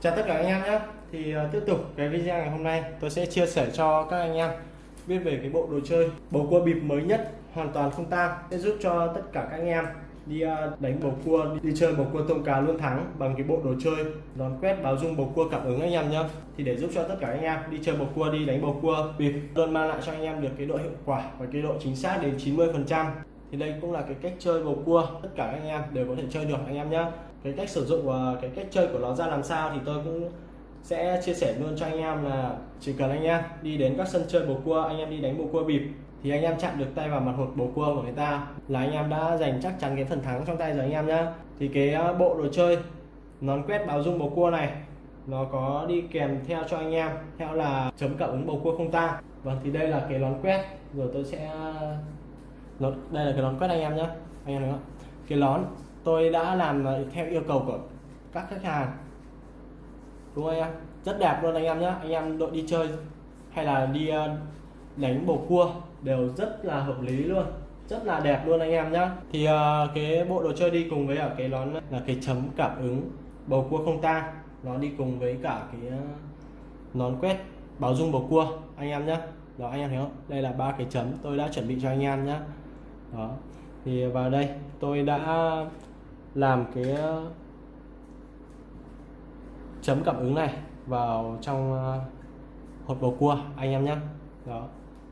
Chào tất cả anh em nhé. Thì uh, tiếp tục cái video ngày hôm nay tôi sẽ chia sẻ cho các anh em biết về cái bộ đồ chơi bầu cua bịp mới nhất hoàn toàn không tang sẽ giúp cho tất cả các anh em đi uh, đánh bầu cua đi, đi chơi bầu cua tôm cá luôn thắng bằng cái bộ đồ chơi đón quét báo dung bầu cua cảm ứng anh em nhé. Thì để giúp cho tất cả anh em đi chơi bầu cua đi đánh bầu cua bịp luôn mang lại cho anh em được cái độ hiệu quả và cái độ chính xác đến 90 phần trăm thì đây cũng là cái cách chơi bầu cua. Tất cả anh em đều có thể chơi được, anh em nhé cái cách sử dụng và cái cách chơi của nó ra làm sao thì tôi cũng sẽ chia sẻ luôn cho anh em là chỉ cần anh em đi đến các sân chơi bầu cua, anh em đi đánh bầu cua bịp thì anh em chạm được tay vào mặt hột bầu cua của người ta là anh em đã giành chắc chắn cái phần thắng trong tay rồi anh em nhá. Thì cái ờ, bộ đồ chơi nón quét báo dung bầu cua này, nó có đi kèm theo cho anh em, theo là chấm cảm ứng bầu cua không ta vâng thì đây là cái nón quét. Rồi tôi sẽ đây là cái nón quét anh em nhé anh em thấy không? Cái nón tôi đã làm theo yêu cầu của các khách hàng. Đúng không anh em? Rất đẹp luôn anh em nhé anh em đội đi chơi hay là đi ờ, đánh bầu cua đều rất là hợp lý luôn rất là đẹp luôn anh em nhé thì uh, cái bộ đồ chơi đi cùng với ở cái nón là cái chấm cảm ứng bầu cua không tang nó đi cùng với cả cái ờ, nón quét báo dung bầu cua anh em nhé đó anh em thấy không? Đây là ba cái chấm tôi đã chuẩn bị cho anh em nhé đó. Thì vào đây tôi đã làm cái ờ, chấm cảm ứng này vào trong ờ, hột bầu cua anh em nhé đó.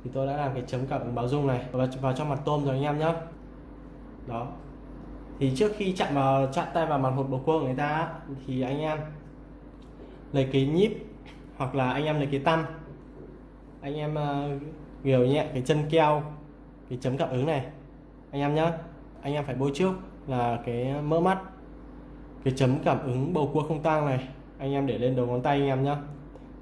Thì tôi đã làm cái chấm cảm ứng báo dung này vào, vào trong mặt tôm rồi anh em nhé đó. Thì trước khi chạm vào chạm tay vào mặt hột bầu cua của người ta thì anh em lấy cái nhíp hoặc là anh em lấy cái tăm anh em uh, nhẹ cái chân keo cái chấm cảm ứng này anh em nhé anh em phải bôi trước là cái mỡ mắt cái chấm cảm ứng bầu cua không tang này anh em để lên đầu ngón tay anh em nhé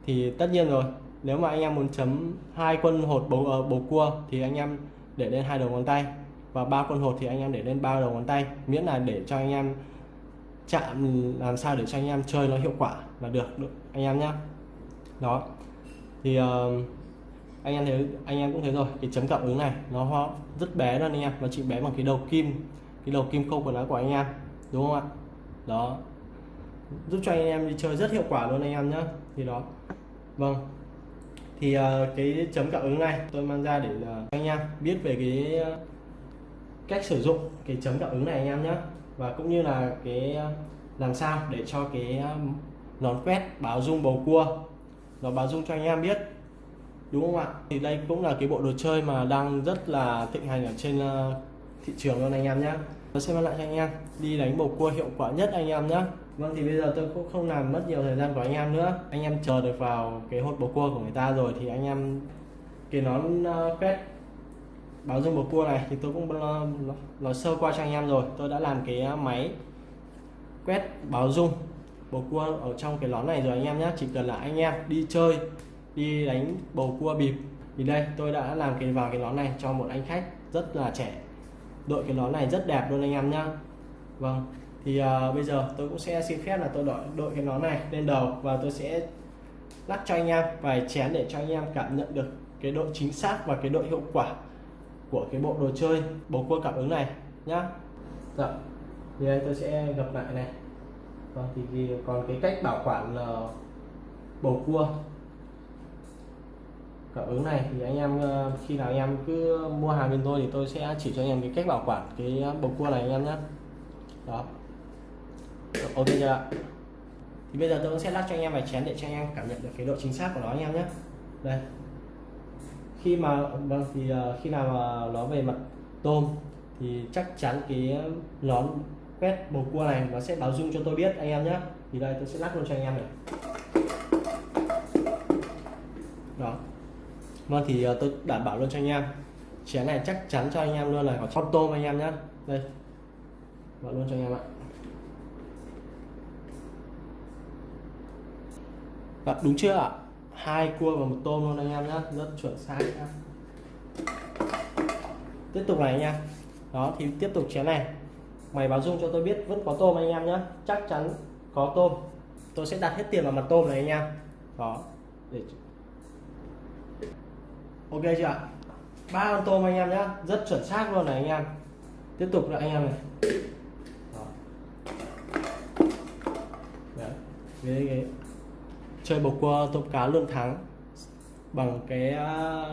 thì tất nhiên rồi nếu mà anh em muốn chấm hai quân hột bầu uh, bầu cua thì anh em để lên hai đầu ngón tay và ba quân hột thì anh em để lên ba đầu ngón tay miễn là để cho anh em chạm làm sao để cho anh em chơi nó hiệu quả là được, được anh em nhé đó. Thì uh, anh em thấy anh em cũng thấy rồi. Cái chấm cảm ứng này nó rất bé luôn anh em. Nó chỉ bé bằng cái đầu kim cái đầu kim khâu của nó của anh em. Đúng không ạ? Đó. Giúp cho anh em đi chơi rất hiệu quả luôn anh em nhé thì đó. Vâng. Thì uh, cái chấm cảm ứng này tôi mang ra để uh, anh em biết về cái uh, cách sử dụng cái chấm cảm ứng này anh em nhé và cũng như là cái uh, làm sao để cho cái uh, nón quét báo dung bầu cua. Nó báo dung cho anh em biết đúng không ạ? Thì đây cũng là cái bộ đồ chơi mà đang rất là thịnh hành ở trên ờ, thị trường luôn anh em nhé tôi sẽ mang lại cho anh em, đi đánh bầu cua hiệu quả nhất anh em nhé vâng thì bây giờ tôi cũng không làm mất nhiều thời gian của anh em nữa. Anh em chờ được vào cái hột bầu cua của người ta rồi thì anh em cái nón ờ, quét báo dung bầu cua này thì tôi cũng ờ, lo sơ qua cho anh em rồi. Tôi đã làm cái máy quét báo dung bầu cua ở trong cái nón này rồi anh em nhé chỉ cần là anh em đi chơi đi đánh bầu cua bịp. Thì đây tôi đã làm cái vào cái nón này cho một anh khách rất là trẻ. Đội cái nón này rất đẹp luôn anh em nhá. Vâng thì uh, bây giờ tôi cũng sẽ xin phép là tôi đội đội cái nón này lên đầu và tôi sẽ lắc cho anh em vài chén để cho anh em cảm nhận được cái độ chính xác và cái độ hiệu quả của cái bộ đồ chơi bầu cua cảm ứng này nhá. Dạ thì đây tôi sẽ gặp lại này. Vâng thì còn cái cách bảo quản là bầu cua cảm ứng này thì anh em ờ, khi nào anh em cứ mua hàng bên tôi thì tôi sẽ chỉ cho anh em cái cách bảo quản, cái bầu cua này anh em nhé. Đó. Ok chưa ạ? Thì bây giờ tôi sẽ lắc cho anh em vài chén để cho anh em cảm nhận được cái độ chính xác của nó anh em nhé. Đây. Khi mà vâng thì ờ, khi nào mà nó về mặt tôm thì chắc chắn cái nón quét bầu cua này nó sẽ báo dung cho tôi biết anh em nhé. Thì đây, tôi sẽ lắc luôn cho anh em này. Đó. Vâng thì ờ, tôi đảm bảo luôn cho anh em. Chén này chắc chắn cho anh em luôn là có con tôm anh em nhé đây. Bảo luôn cho anh em ạ. Và đúng chưa ạ? Hai cua và một tôm luôn anh em nhé rất chuẩn xác nhá. tiếp tục này anh em đó, thì tiếp tục chén này. Mày báo dung cho tôi biết vẫn có tôm anh em nhé chắc chắn có tôm. Tôi sẽ đặt hết tiền vào mặt tôm này anh em. Đó. Để ok chưa ạ? Ba con tôm anh em nhé rất chuẩn xác luôn này anh em. Tiếp tục là anh em này. Đó. Đấy. cái chơi bầu cua tôm cá luôn thắng. Bằng cái à,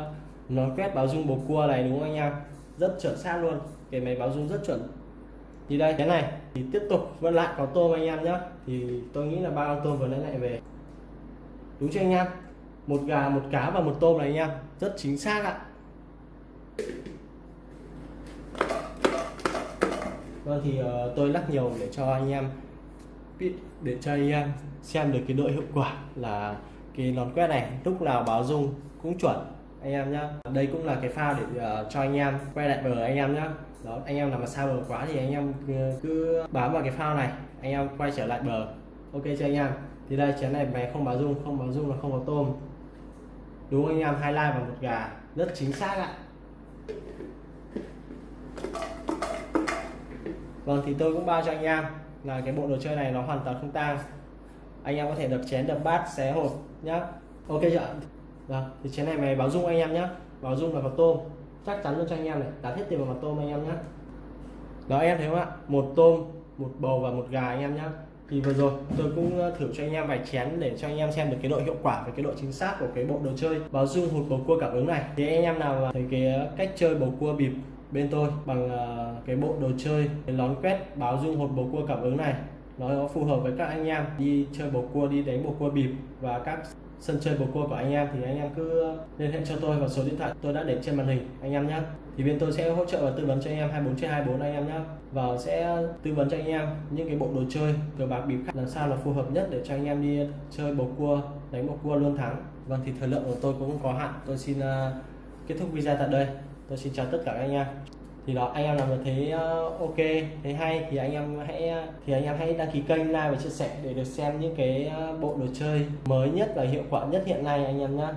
nó nón quét báo dung bầu cua này đúng không anh em? Rất chuẩn xác luôn. Cái máy báo dung rất chuẩn. Thì đây cái này. Thì tiếp tục vẫn lại có tôm anh em nhé thì tôi nghĩ là ba con tôm vừa nãy lại về. Đúng chưa anh em? Một gà một cá và một tôm này anh em. Rất chính xác ạ. Vâng thì uh, tôi lắc nhiều để cho anh em biết để cho anh em xem được cái độ hiệu quả là cái nón quét này. Lúc nào báo dung cũng chuẩn anh em nhá. Đây cũng là cái phao để uh, cho anh em quay lại bờ anh em nhá. Đó anh em làm mà xa bờ quá thì anh em cứ bám vào cái phao này anh em quay trở lại bờ. Ok chưa anh em? Thì đây chén này máy không báo dung không báo dung là không có tôm đúng anh em, hai lai và một gà. Rất chính xác ạ. Vâng thì tôi cũng bao cho anh em là cái bộ đồ chơi này nó hoàn toàn không tang. Anh em có thể đập chén, đập bát, xé hộp nhá. Ok chưa vâng thì chén này mày báo dung anh em nhá. Báo dung là có tôm. Chắc chắn luôn cho anh em này. Đặt hết tiền vào mặt tôm anh em nhé đó, em thấy không ạ? Một tôm, một bầu và một gà anh em nhé thì vừa rồi, tôi cũng thử cho anh em vài chén để cho anh em xem được cái độ hiệu quả và cái độ chính xác của cái bộ đồ chơi báo dung hụt bầu cua cảm ứng này. Thì anh em nào thấy cái cách chơi bầu cua bịp bên tôi bằng ờ, cái bộ đồ chơi cái lón quét báo dung hột bầu cua cảm ứng này, nó phù hợp với các anh em đi chơi bầu cua, đi đánh bầu cua bịp và các sân chơi bầu cua của anh em thì anh em cứ liên hệ cho tôi vào số điện thoại tôi đã để trên màn hình, anh em nhé thì bên tôi sẽ hỗ trợ và tư vấn cho anh em 24 trên 24 anh em nhé và sẽ tư vấn cho anh em những cái bộ đồ chơi cờ bạc bịp khác làm sao là phù hợp nhất để cho anh em đi chơi bầu cua, đánh bầu cua luôn thắng. Vâng thì thời lượng của tôi cũng có hạn. Tôi xin ờ, kết thúc video tại đây. Tôi xin chào tất cả các anh em thì đó anh em nào mà thấy uh, ok thấy hay thì anh em hãy ờ, thì anh em hãy đăng ký kênh like và chia sẻ để được xem những cái uh, bộ đồ chơi mới nhất và hiệu quả nhất hiện nay anh em nhé